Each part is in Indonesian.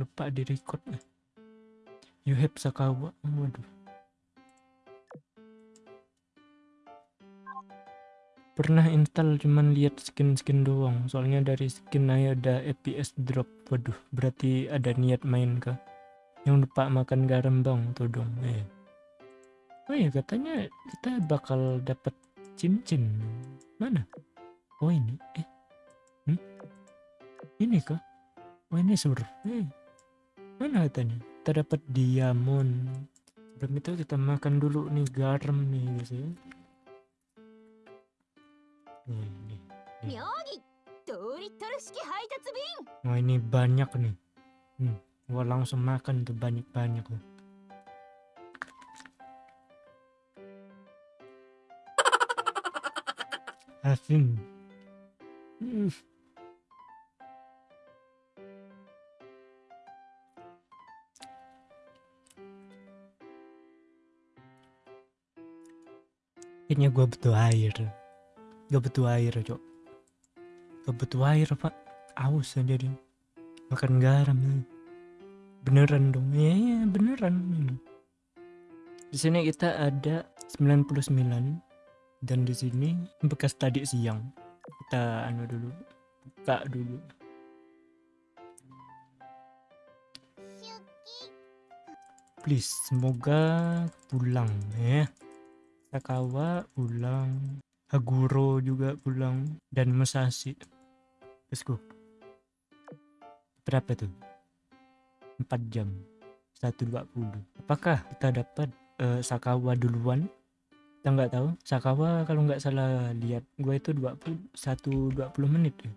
lupa di record you have Sakawa. Waduh. Pernah install cuman lihat skin-skin doang. Soalnya dari skin aja ada FPS drop. Waduh berarti ada niat main kah? Yang lupa makan garam bang tuh dong? Eh. Oh ya katanya kita bakal dapat cincin. Mana? Oh ini eh. Hmm? ini kah? Oh ini sur eh Mana katanya? Terdapat diamond. belum itu kita makan dulu nih garam nih guys ya. Nih, nih, nih. Nah ini banyak nih. Hmm, gua langsung makan tuh banyak-banyak tuh. Asin. Hmm. Kayaknya gua butuh air. Gak butuh air, cok. Gak butuh air, pak. Aus aja dia makan garam ya. beneran dong. Ya, ya beneran di sini kita ada 99 dan di sini bekas tadi siang. Kita anu dulu buka dulu. Please semoga pulang ya Sakawa pulang Haguro juga pulang dan Musashi. Let's go. Berapa tuh? 4 jam. 120 apakah kita dapat uh, Sakawa duluan? Kita nggak tahu. Sakawa kalau nggak salah lihat gue itu 20 1 20 menit ya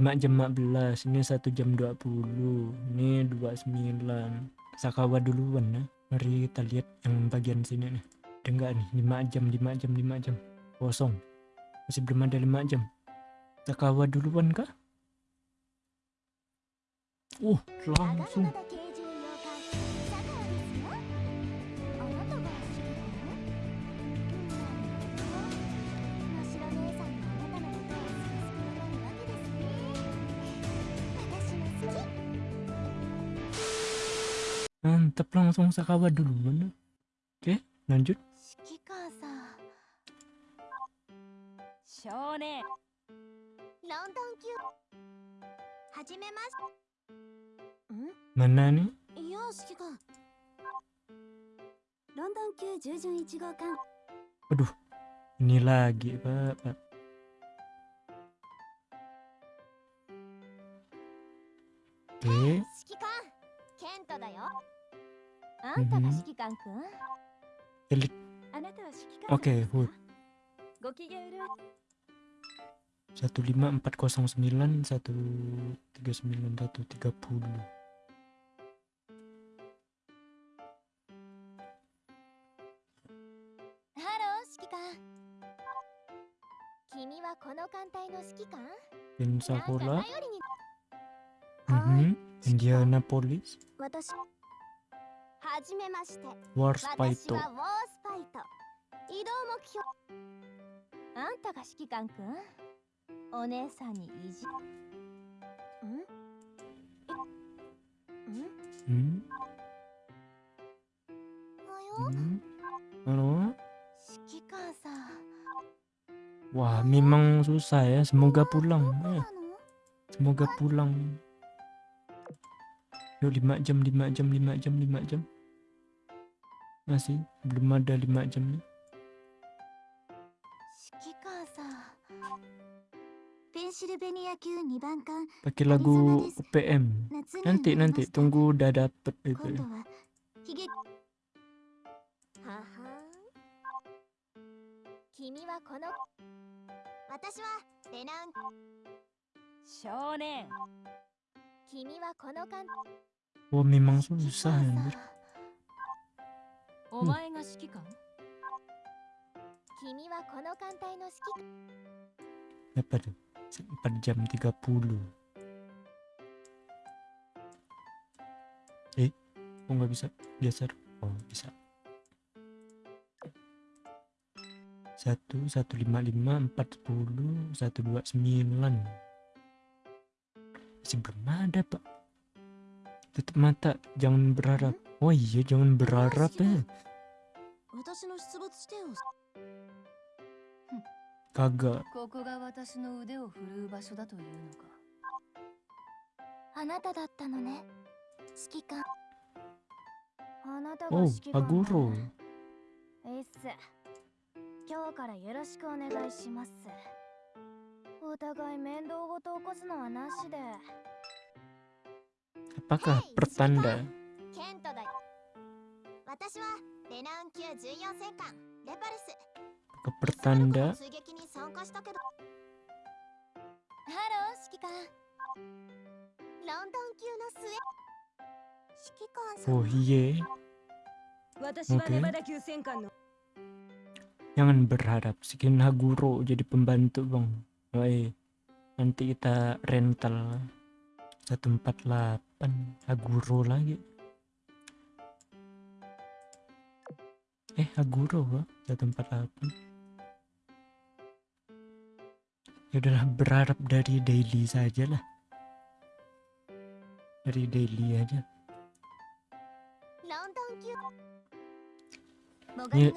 5 jam 15 ini 1 jam 20 ini 29 Sakawa duluan ya mari kita lihat yang bagian sini nih ada nggak nih 5 jam 5 jam 5 jam. Kosong. Masih belum ada 5 jam. Takawa duluan kah? Oh langsung. Mantap langsung Sakawa duluan. Oke lanjut. 指揮官さん。少年。ロンドン級。はじめまし。てん nih? いや指揮官。ロンドン級従順1号艦 Aduh, ini lagi, Pak. Pak. Oke, 指揮官。ケントだよ。あんたが指揮官くん？Elit. Oke, Bu. Satu lima okay, Hood. 15409 139 130. Pensacola mm -hmm. Indianapolis Warspaito 標あんたが指揮官くんお姉さんに意地んん Hmm? およ Hmm? Halo? 指揮官さん Wah, memang susah ya. Semoga ど pulang. こ Ya, なの semoga pulang. Yuk 5 jam, 5 jam, 5 jam, 5 jam. Masih belum ada 5 jam nih. Pakai lagu UPM. 夏に Nanti なりま nanti した tunggu udah dapet itu. 今度は悲劇ははん君はこの私はレナン少年君はこの艦 Wah memang 指揮 susah 官さん anjir. お前が指揮官 君はこの艦隊の指揮 Apa tuh? 4 jam 30. Eh, kok nggak bisa geser? Oh bisa. Satu, satu lima lima, empat sepuluh, satu dua sembilan. Masih belum ada pak. tutup mata jangan berharap oh iya jangan berharap ya 私 の出没地点を kagak ここが私の腕を振るう場所だというのか。あなただったのね。指揮官。あなた oh が指揮官 aguro えいっす今日からよろしくお願いします。お互い面倒ごと起こすのはなしで。apakah pertanda ケントだ私はレナウン級14戦艦レパルス ke pertanda Oh iya. Okay. Jangan berharap skin Haguro jadi pembantu bang. Woi Nanti kita rental 148 Haguro lagi. Eh Haguro empat 148 ya udahlah berharap dari daily saja lah dari daily aja. Ya.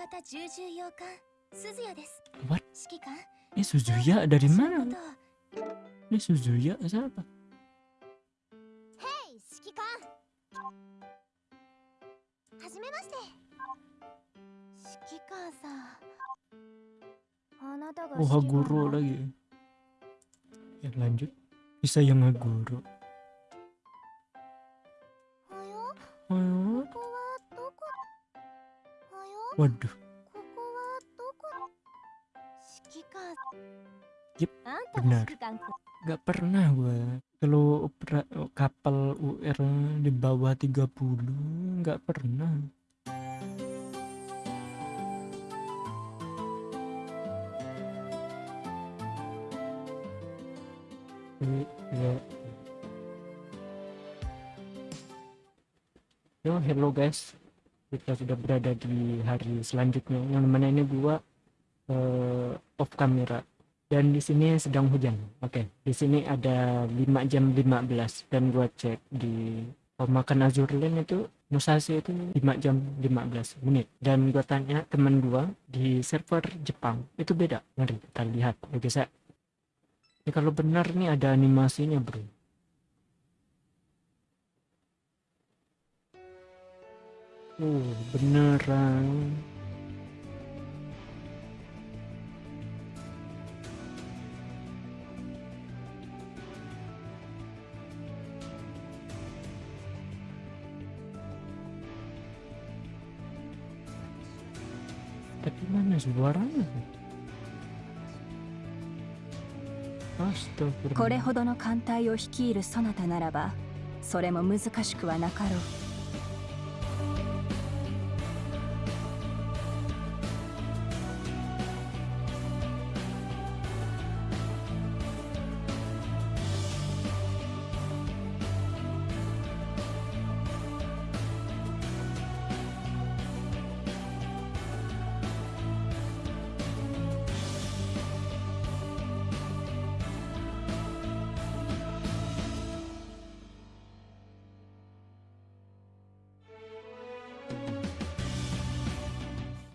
What? Ini Suzuya dari mana? Ini Suzuya siapa? Hey, Shikikan. Hajimemashite. Shikikan-san. Guru lagi ya lanjut. Bisa yang ngeguru. Waduh. Yep, benar. Gak pernah gue kalau kapal UR di bawah 30 gak pernah. Yo, hello guys. Kita sudah berada di hari selanjutnya. Yang mana ini gua eh, off kamera dan di sini sedang hujan. Oke, di sini ada 5 jam 15 dan gua cek di pemakan Azurlen itu Musashi itu 5 jam 15 menit dan gua tanya teman gua di server Jepang itu beda. Mari kita lihat ya guys. Ini kalau benar nih ada animasinya, Bro. Oh, beneran. Tapi mana suaranya? これほどの艦隊を率いるそなたならばそれも難しくはなかろう。